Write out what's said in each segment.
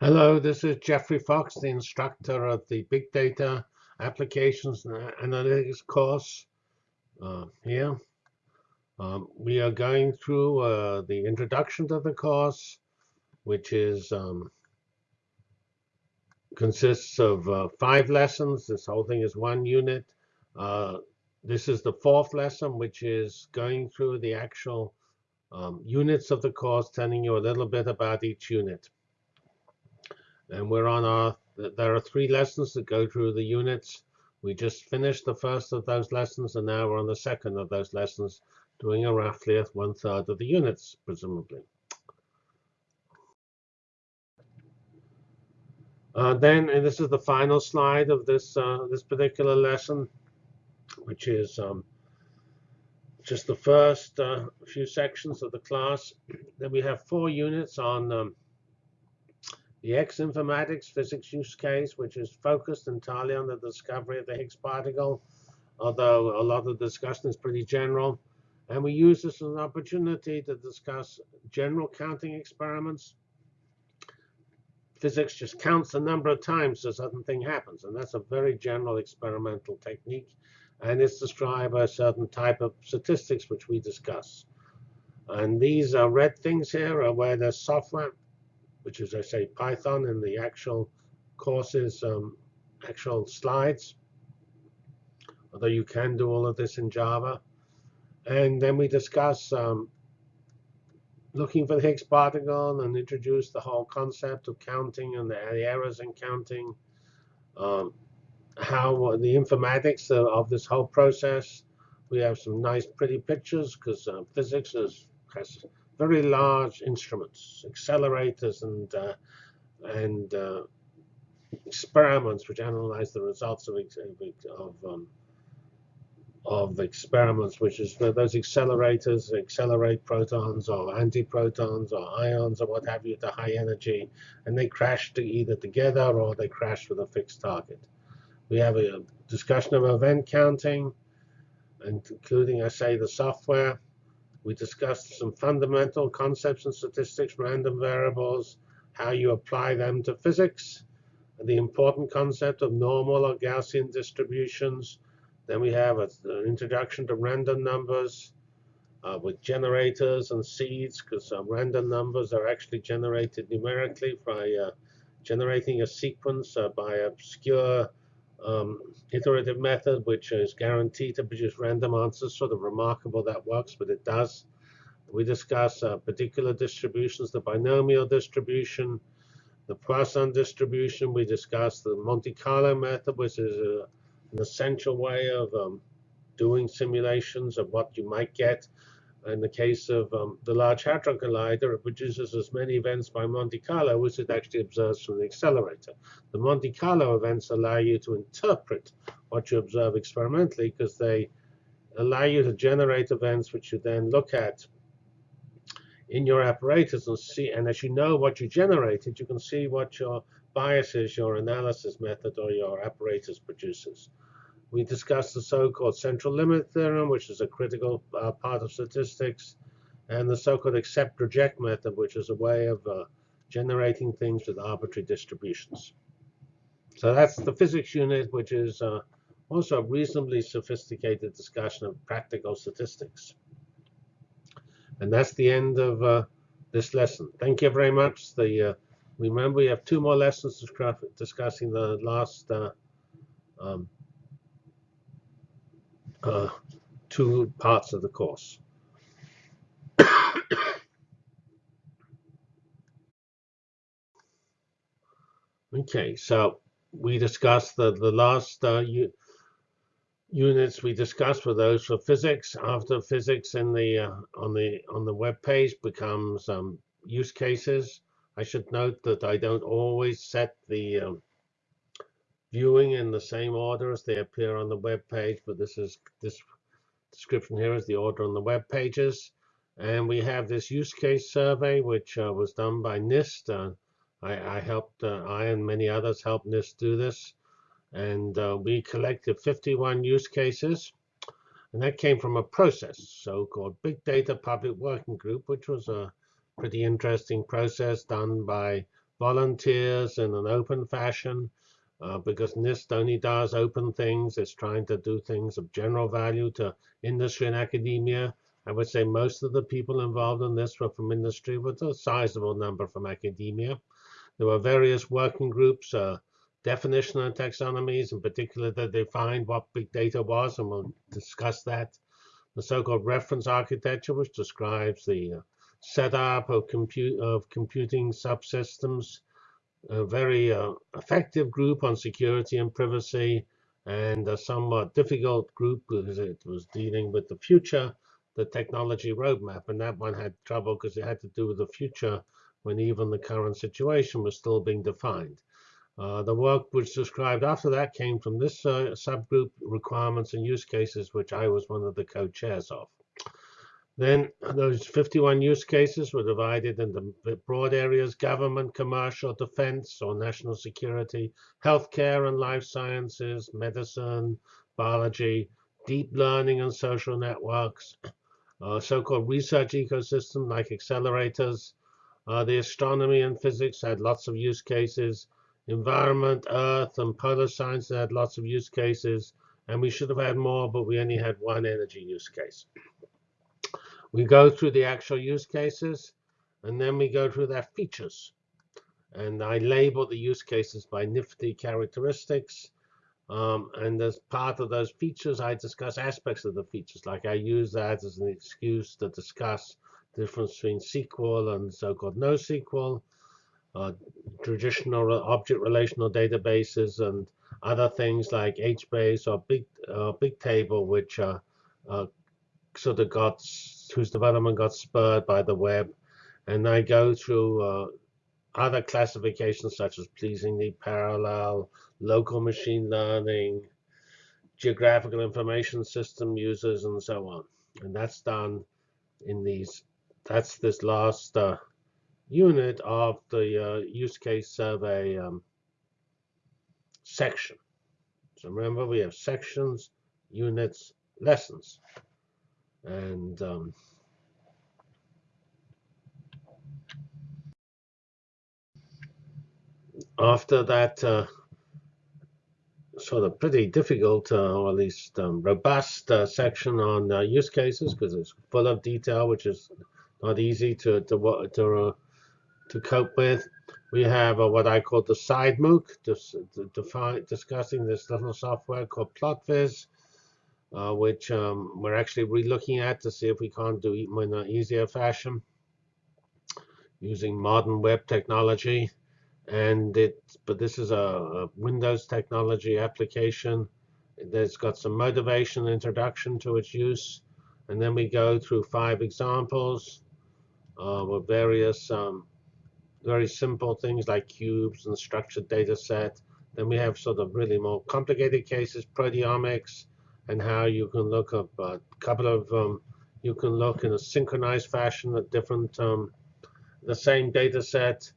Hello, this is Geoffrey Fox, the instructor of the Big Data Applications and Analytics course uh, here. Um, we are going through uh, the introduction to the course, which is um, consists of uh, five lessons. This whole thing is one unit. Uh, this is the fourth lesson, which is going through the actual um, units of the course, telling you a little bit about each unit and we're on our there are three lessons that go through the units. We just finished the first of those lessons and now we're on the second of those lessons doing a roughly one third of the units presumably. Uh, then and this is the final slide of this uh, this particular lesson which is um, just the first uh, few sections of the class. Then we have four units on um, the X-informatics physics use case, which is focused entirely on the discovery of the Higgs particle, although a lot of the discussion is pretty general. And we use this as an opportunity to discuss general counting experiments. Physics just counts the number of times a certain thing happens, and that's a very general experimental technique. And it's described by a certain type of statistics which we discuss. And these are red things here are where there's software which is, I say, Python in the actual courses, um, actual slides. Although you can do all of this in Java. And then we discuss um, looking for the Higgs particle and introduce the whole concept of counting and the, the errors in counting. Um, how the informatics of, of, this whole process. We have some nice, pretty pictures because uh, physics is, has very large instruments, accelerators, and uh, and uh, experiments which analyze the results of of um, of experiments, which is those accelerators accelerate protons or antiprotons or ions or what have you to high energy, and they crash to either together or they crash with a fixed target. We have a discussion of event counting, including, I say, the software. We discussed some fundamental concepts and statistics, random variables, how you apply them to physics, the important concept of normal or Gaussian distributions. Then we have an introduction to random numbers uh, with generators and seeds, because uh, random numbers are actually generated numerically by uh, generating a sequence uh, by obscure um, iterative method, which is guaranteed to produce random answers. Sort of remarkable that works, but it does. We discuss uh, particular distributions, the binomial distribution, the Poisson distribution. We discuss the Monte Carlo method, which is a, uh, an essential way of um, doing simulations of what you might get in the case of um, the Large Hadron Collider, it produces as many events by Monte Carlo as it actually observes from the accelerator. The Monte Carlo events allow you to interpret what you observe experimentally because they allow you to generate events which you then look at in your apparatus and see. And as you know what you generated, you can see what your biases, your analysis method, or your apparatus produces. We discussed the so-called central limit theorem, which is a critical uh, part of statistics, and the so-called accept-reject method, which is a way of uh, generating things with arbitrary distributions. So that's the physics unit, which is uh, also a reasonably sophisticated discussion of practical statistics. And that's the end of uh, this lesson. Thank you very much. The, uh, remember, we have two more lessons discussing the last uh, um, uh, two parts of the course. okay, so we discussed the, the last uh, units we discussed were those for physics. After physics in the uh, on the on the web page becomes um, use cases. I should note that I don't always set the um, viewing in the same order as they appear on the web page, but this is this description here is the order on the web pages. And we have this use case survey, which uh, was done by NIST. Uh, I, I, helped, uh, I and many others helped NIST do this. And uh, we collected 51 use cases. And that came from a process, so-called Big Data Public Working Group, which was a pretty interesting process done by volunteers in an open fashion uh, because NIST only does open things. It's trying to do things of general value to industry and academia. I would say most of the people involved in this were from industry, with a sizable number from academia. There were various working groups, uh, definition and taxonomies, in particular that defined what big data was, and we'll discuss that. The so-called reference architecture, which describes the uh, setup of, compute, of computing subsystems a very uh, effective group on security and privacy, and a somewhat difficult group because it was dealing with the future, the technology roadmap. And that one had trouble because it had to do with the future when even the current situation was still being defined. Uh, the work which described after that came from this uh, subgroup requirements and use cases, which I was one of the co-chairs of. Then those 51 use cases were divided into broad areas, government, commercial, defense or national security, healthcare and life sciences, medicine, biology, deep learning and social networks, uh, so-called research ecosystem like accelerators. Uh, the astronomy and physics had lots of use cases. Environment, earth, and polar science had lots of use cases. And we should have had more, but we only had one energy use case. We go through the actual use cases, and then we go through their features. And I label the use cases by nifty characteristics. Um, and as part of those features, I discuss aspects of the features. Like I use that as an excuse to discuss the difference between SQL and so-called NoSQL, uh, traditional object relational databases, and other things like HBase or Big uh, Bigtable, which uh, sort of got whose development got spurred by the web. And I go through uh, other classifications such as pleasingly parallel, local machine learning, geographical information system users, and so on. And that's done in these, that's this last uh, unit of the uh, use case survey um, section. So remember, we have sections, units, lessons. And um, after that uh, sort of pretty difficult, uh, or at least um, robust uh, section on uh, use cases, because it's full of detail, which is not easy to to to, uh, to cope with. We have uh, what I call the side MOOC, just discussing this little software called PlotViz, uh, which um, we're actually re-looking at to see if we can't do it in an easier fashion using modern web technology. And it, but this is a, a Windows technology application. There's got some motivation introduction to its use. And then we go through five examples uh, with various um, very simple things like cubes and structured data set. Then we have sort of really more complicated cases, proteomics, and how you can look up a couple of um, you can look in a synchronized fashion at different um, the same data set.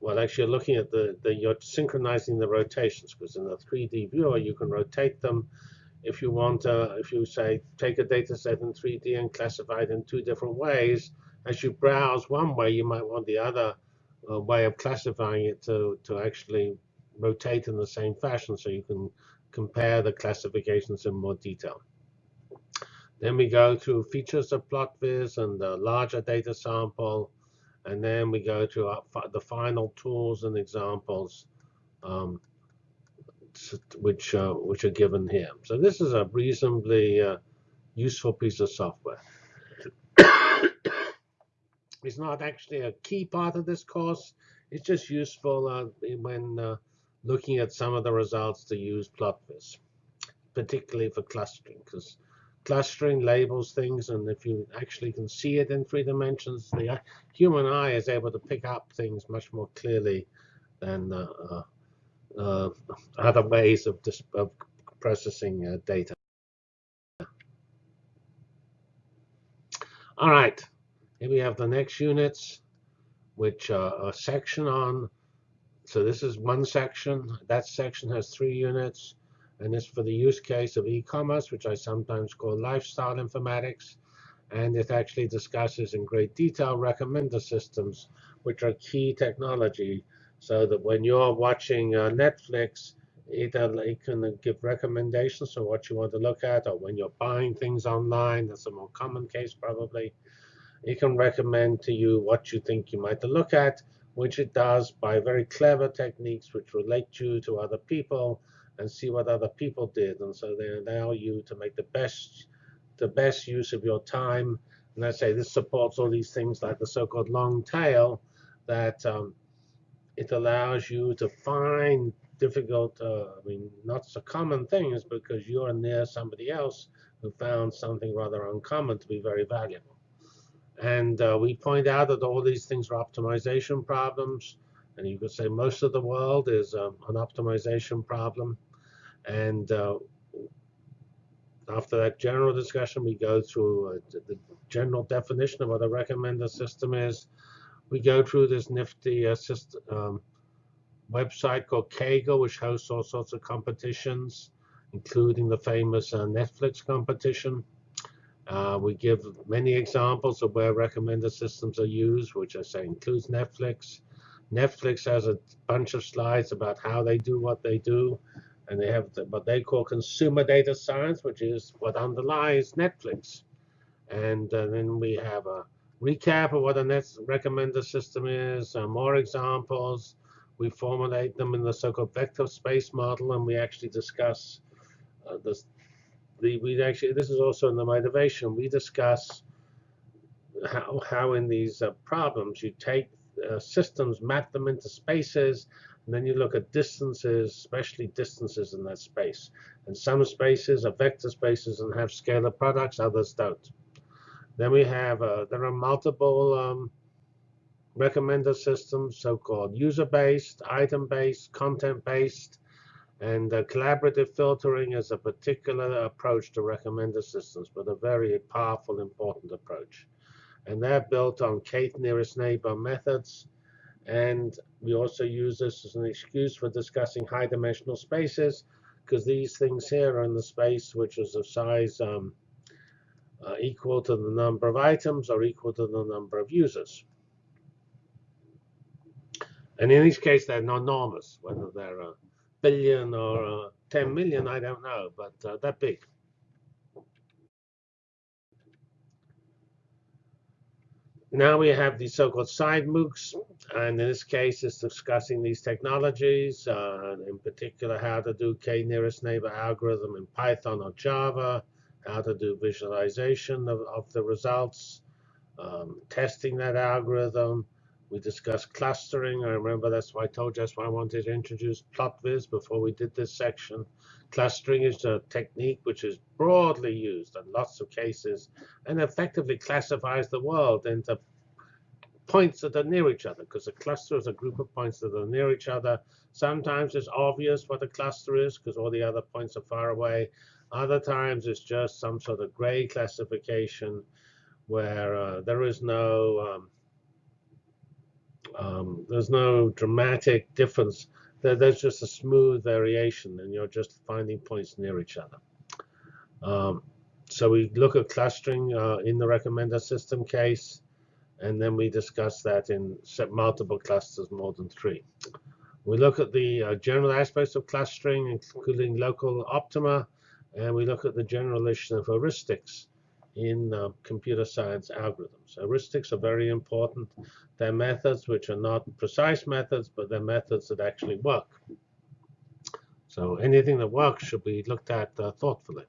Well, actually, you're looking at the, the you're synchronizing the rotations because in the 3D viewer you can rotate them. If you want, uh, if you say take a data set in 3D and classify it in two different ways, as you browse one way, you might want the other uh, way of classifying it to to actually rotate in the same fashion, so you can compare the classifications in more detail. Then we go to features of PlotViz and the larger data sample. And then we go to the final tools and examples, um, which, uh, which are given here. So this is a reasonably uh, useful piece of software. it's not actually a key part of this course. It's just useful uh, when uh, looking at some of the results to use PlotViz, particularly for clustering, because clustering labels things, and if you actually can see it in three dimensions, the human eye is able to pick up things much more clearly than uh, uh, uh other ways of, of processing uh, data. All right, here we have the next units, which are a section on so this is one section. That section has three units. And it's for the use case of e-commerce, which I sometimes call lifestyle informatics. and it actually discusses in great detail recommender systems, which are key technology, so that when you're watching uh, Netflix, it, it can give recommendations of what you want to look at, or when you're buying things online, that's a more common case probably. It can recommend to you what you think you might look at, which it does by very clever techniques which relate you to other people and see what other people did. And so they allow you to make the best the best use of your time. And I say this supports all these things like the so-called long tail that um, it allows you to find difficult, uh, I mean, not so common things because you're near somebody else who found something rather uncommon to be very valuable. And uh, we point out that all these things are optimization problems. And you could say most of the world is um, an optimization problem. And uh, after that general discussion, we go through uh, the general definition of what a recommender system is. We go through this nifty uh, system, um, website called Kaggle, which hosts all sorts of competitions, including the famous uh, Netflix competition. Uh, we give many examples of where recommender systems are used, which I say includes Netflix. Netflix has a bunch of slides about how they do what they do and they have the, what they call consumer data science, which is what underlies Netflix. And uh, then we have a recap of what a net recommender system is, uh, more examples. We formulate them in the so-called vector space model, and we actually discuss uh, this. We actually this is also in the motivation. We discuss how how in these uh, problems you take uh, systems, map them into spaces, and then you look at distances, especially distances in that space. And some spaces are vector spaces and have scalar products, others don't. Then we have, uh, there are multiple um, recommender systems, so-called user-based, item-based, content-based, and uh, collaborative filtering is a particular approach to recommender systems, but a very powerful, important approach. And they're built on k nearest neighbor methods, and we also use this as an excuse for discussing high dimensional spaces, because these things here are in the space which is of size um, uh, equal to the number of items or equal to the number of users. And in each case, they're not enormous, whether they're a billion or a 10 million, I don't know, but uh, they're big. Now we have these so-called side MOOCs, and in this case, it's discussing these technologies, uh, in particular how to do k-nearest neighbor algorithm in Python or Java, how to do visualization of, of the results, um, testing that algorithm. We discussed clustering. I remember that's why I told you that's why I wanted to introduce PlotViz before we did this section. Clustering is a technique which is broadly used in lots of cases and effectively classifies the world into points that are near each other because a cluster is a group of points that are near each other. Sometimes it's obvious what a cluster is because all the other points are far away. Other times it's just some sort of gray classification where uh, there is no um, um, there's no dramatic difference there's just a smooth variation, and you're just finding points near each other. Um, so we look at clustering uh, in the recommender system case, and then we discuss that in multiple clusters, more than three. We look at the uh, general aspects of clustering, including local optima, and we look at the generalization of heuristics in uh, computer science algorithms. Heuristics are very important. They're methods which are not precise methods, but they're methods that actually work. So anything that works should be looked at uh, thoughtfully.